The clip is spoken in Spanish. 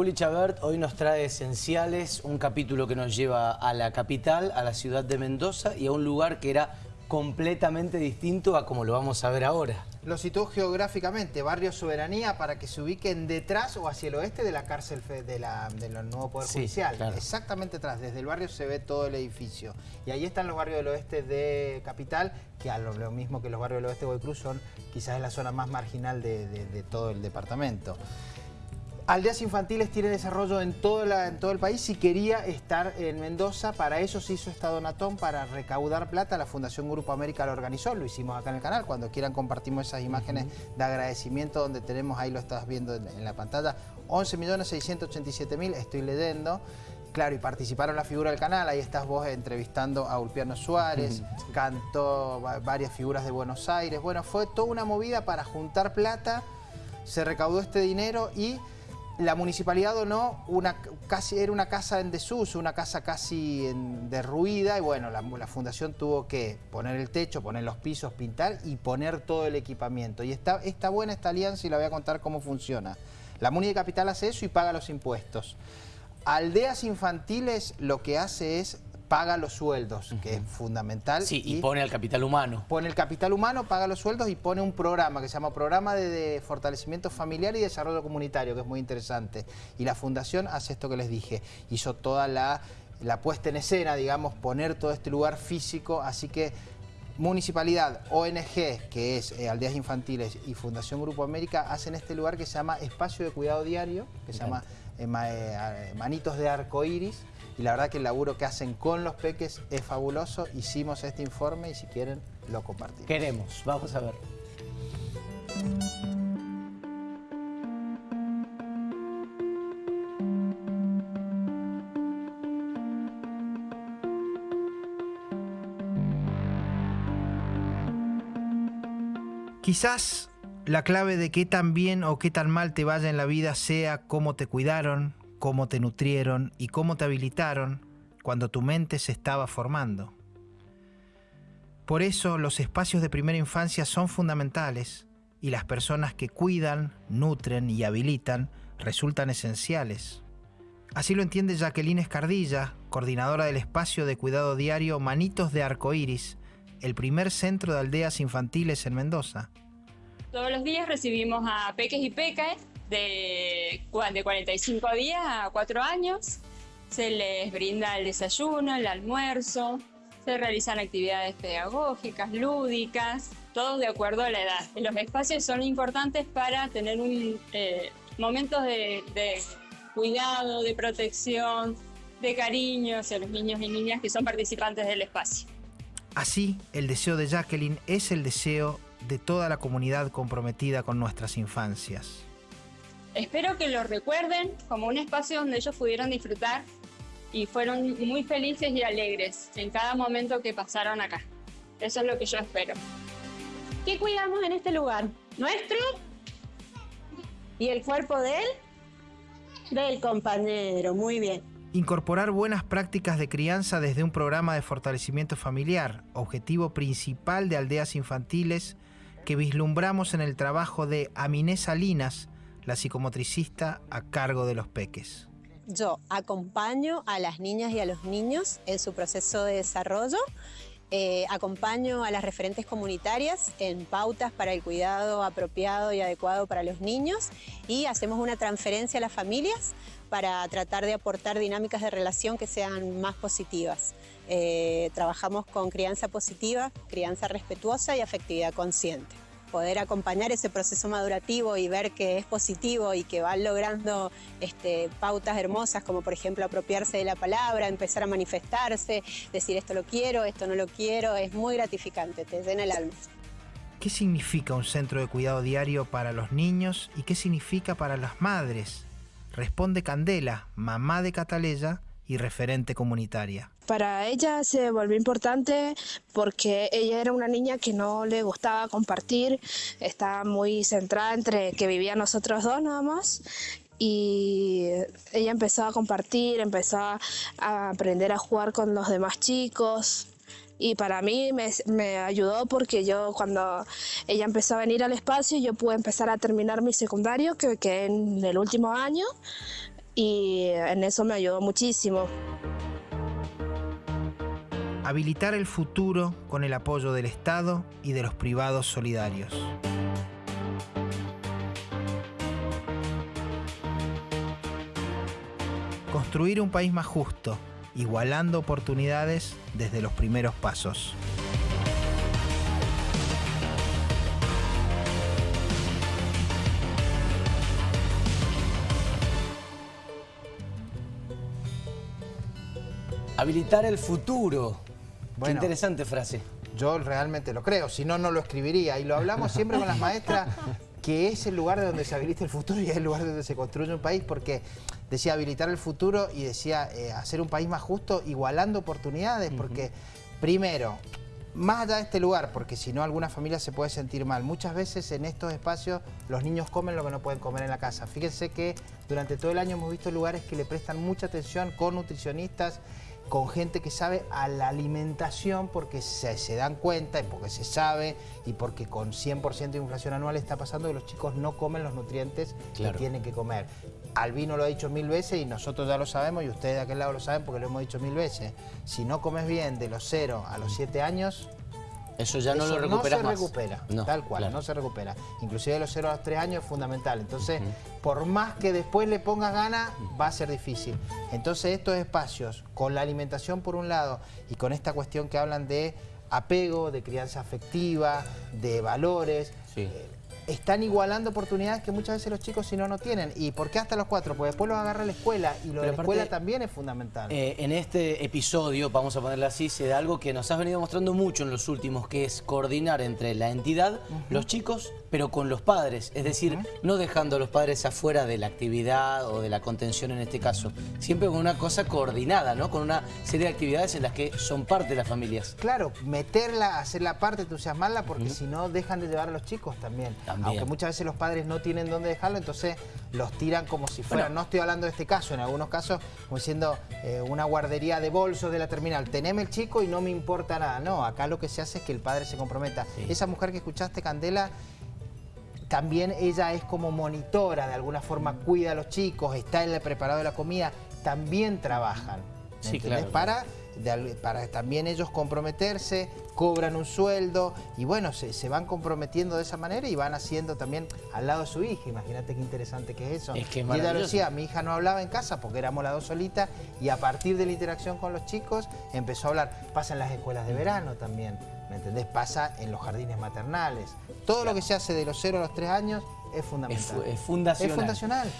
Juli Chabert hoy nos trae Esenciales, un capítulo que nos lleva a la capital, a la ciudad de Mendoza y a un lugar que era completamente distinto a como lo vamos a ver ahora. Lo situó geográficamente, Barrio Soberanía, para que se ubiquen detrás o hacia el oeste de la cárcel de la, del nuevo Poder Judicial. Exactamente detrás, desde el barrio se ve todo el edificio. Y ahí están los barrios del oeste de Capital, que a lo, mismo que los barrios del oeste de Cruz son quizás la zona más marginal de todo el departamento. Aldeas infantiles tiene desarrollo en todo, en todo el país y quería estar en Mendoza. Para eso se hizo esta donatón para recaudar plata. La Fundación Grupo América lo organizó, lo hicimos acá en el canal. Cuando quieran compartimos esas imágenes de agradecimiento donde tenemos, ahí lo estás viendo en, la pantalla, 11.687.000, estoy leyendo. Claro, y participaron la figura del canal, ahí estás vos entrevistando a Ulpiano Suárez, cantó varias figuras de Buenos Aires. Bueno, fue toda una movida para juntar plata, se recaudó este dinero y la municipalidad donó una, casi, era una casa en desuso, una casa casi derruida y bueno, la, fundación tuvo que poner el techo, poner los pisos, pintar y poner todo el equipamiento. Y está, está buena esta alianza y la voy a contar cómo funciona. La Muni de Capital hace eso y paga los impuestos. Aldeas infantiles lo que hace es paga los sueldos, que es fundamental. Sí, y, pone al capital humano. Pone el capital humano, paga los sueldos y pone un programa que se llama Programa de, Fortalecimiento Familiar y Desarrollo Comunitario, que es muy interesante. Y la Fundación hace esto que les dije, hizo toda la, la puesta en escena, digamos, poner todo este lugar físico, así que Municipalidad, ONG, que es eh, Aldeas Infantiles y Fundación Grupo América, hacen este lugar que se llama Espacio de Cuidado Diario, que se llama eh, eh, Manitos de Arco Iris, y la verdad que el laburo que hacen con los peques es fabuloso. Hicimos este informe y si quieren lo compartimos. Queremos, vamos a ver. Quizás la clave de qué tan bien o qué tan mal te vaya en la vida sea cómo te cuidaron, cómo te nutrieron y cómo te habilitaron cuando tu mente se estaba formando. Por eso los espacios de primera infancia son fundamentales y las personas que cuidan, nutren y habilitan resultan esenciales. Así lo entiende Jacqueline Escardilla, coordinadora del espacio de cuidado diario Manitos de Arcoíris, el primer centro de aldeas infantiles en Mendoza. Todos los días recibimos a peques y pecas de, de 45 días a 4 años. Se les brinda el desayuno, el almuerzo, se realizan actividades pedagógicas, lúdicas, todo de acuerdo a la edad. Los espacios son importantes para tener un, eh, momentos de, de cuidado, de protección, de cariño hacia los niños y niñas que son participantes del espacio. Así, el deseo de Jacqueline es el deseo de toda la comunidad comprometida con nuestras infancias. Espero que lo recuerden como un espacio donde ellos pudieron disfrutar y fueron muy felices y alegres en cada momento que pasaron acá. Eso es lo que yo espero. ¿Qué cuidamos en este lugar? ¿Nuestro? ¿Y el cuerpo de él? Del compañero, muy bien. Incorporar buenas prácticas de crianza desde un programa de fortalecimiento familiar, objetivo principal de aldeas infantiles que vislumbramos en el trabajo de Aminé Salinas, la psicomotricista a cargo de los peques. Yo acompaño a las niñas y a los niños en su proceso de desarrollo, eh, acompaño a las referentes comunitarias en pautas para el cuidado apropiado y adecuado para los niños y hacemos una transferencia a las familias para tratar de aportar dinámicas de relación que sean más positivas. Eh, trabajamos con crianza positiva, crianza respetuosa y afectividad consciente poder acompañar ese proceso madurativo y ver que es positivo y que van logrando este, pautas hermosas como por ejemplo apropiarse de la palabra, empezar a manifestarse, decir esto lo quiero, esto no lo quiero, es muy gratificante, te llena el alma. ¿Qué significa un centro de cuidado diario para los niños y qué significa para las madres? Responde Candela, mamá de Cataleya, y referente comunitaria. Para ella se volvió importante porque ella era una niña que no le gustaba compartir, estaba muy centrada entre que vivía nosotros dos nada más y ella empezó a compartir, empezó a aprender a jugar con los demás chicos, y para mí me, me, ayudó porque yo cuando ella empezó a venir al espacio yo pude empezar a terminar mi secundario que quedé en el último año y en eso me ayudó muchísimo. Habilitar el futuro con el apoyo del Estado y de los privados solidarios. Construir un país más justo, igualando oportunidades desde los primeros pasos. Habilitar el futuro. Qué interesante frase. Yo realmente lo creo, si no, no lo escribiría. Y lo hablamos siempre con las maestras, que es el lugar de donde se habilita el futuro y es el lugar donde se construye un país, porque decía habilitar el futuro y decía eh, hacer un país más justo, igualando oportunidades, porque primero, más allá de este lugar, porque si no alguna familia se puede sentir mal. Muchas veces en estos espacios los niños comen lo que no pueden comer en la casa. Fíjense que durante todo el año hemos visto lugares que le prestan mucha atención con nutricionistas con gente que sabe a la alimentación porque se, dan cuenta y porque se sabe y porque con 100% de inflación anual está pasando que los chicos no comen los nutrientes que tienen que comer. Albino lo ha dicho mil veces y nosotros ya lo sabemos y ustedes de aquel lado lo saben porque lo hemos dicho mil veces. Si no comes bien de los 0 a los 7 años, eso ya no lo recuperas No se recupera, tal cual, no se recupera. Inclusive de los 0 a los 3 años es fundamental. Entonces, por más que después le pongas ganas, va a ser difícil. Entonces, estos espacios, con la alimentación por un lado y con esta cuestión que hablan de apego, de crianza afectiva, de valores, eh, están igualando oportunidades que muchas veces los chicos si no, no tienen. ¿Y por qué hasta los cuatro? Porque después los agarra la escuela y lo de la escuela también es fundamental. Eh, en este episodio, vamos a ponerlo así, se da algo que nos has venido mostrando mucho en los últimos, que es coordinar entre la entidad, los chicos, pero con los padres. Es decir, no dejando a los padres afuera de la actividad o de la contención en este caso. Siempre con una cosa coordinada, ¿no? Con una serie de actividades en las que son parte de las familias. Claro, meterla, hacer la parte, entusiasmarla, porque si no dejan de llevar a los chicos también. Aunque muchas veces los padres no tienen dónde dejarlo, entonces los tiran como si fueran, no estoy hablando de este caso, en algunos casos como siendo eh, una guardería de bolsos de la terminal, teneme el chico y no me importa nada. No, acá lo que se hace es que el padre se comprometa. Esa mujer que escuchaste, Candela, también ella es como monitora, de alguna forma cuida a los chicos, está en el preparado de la comida, también trabajan. Sí, claro. Para para también ellos comprometerse, cobran un sueldo y bueno, se, van comprometiendo de esa manera y van haciendo también al lado de su hija. Imagínate qué interesante que es eso. Es que y ella lo decía, mi hija no hablaba en casa porque éramos las dos solitas y a partir de la interacción con los chicos empezó a hablar. Pasa en las escuelas de verano también, ¿me entendés? Pasa en los jardines maternales. Todo lo que se hace de los 0 a los 3 años es fundamental. Es, fundacional. Es fundacional.